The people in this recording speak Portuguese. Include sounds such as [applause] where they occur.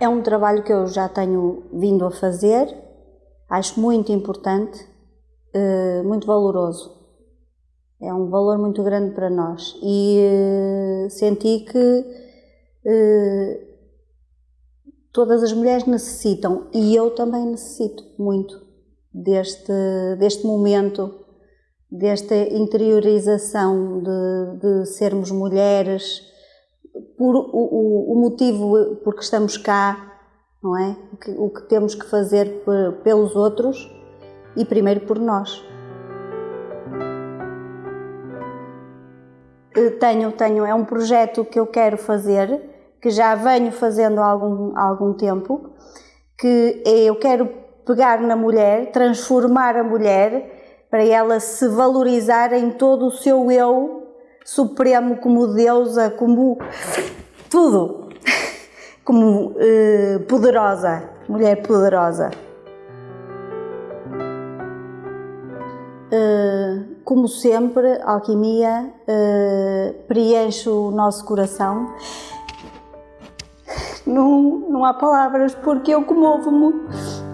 É um trabalho que eu já tenho vindo a fazer, acho muito importante, muito valoroso. É um valor muito grande para nós e senti que todas as mulheres necessitam e eu também necessito muito deste, deste momento, desta interiorização de, de sermos mulheres, por o, o, o, motivo porque estamos cá, não é? O que, o que temos que fazer pelos outros e primeiro por nós. Tenho, tenho, é um projeto que eu quero fazer que já venho fazendo há algum, há algum tempo, que é, eu quero pegar na mulher, transformar a mulher para ela se valorizar em todo o seu eu supremo como deusa, como tudo, [laughs] como eh, poderosa, mulher poderosa. Uh, como sempre, a alquimia uh, preenche o nosso coração. Não, não há palavras, porque eu comovo-me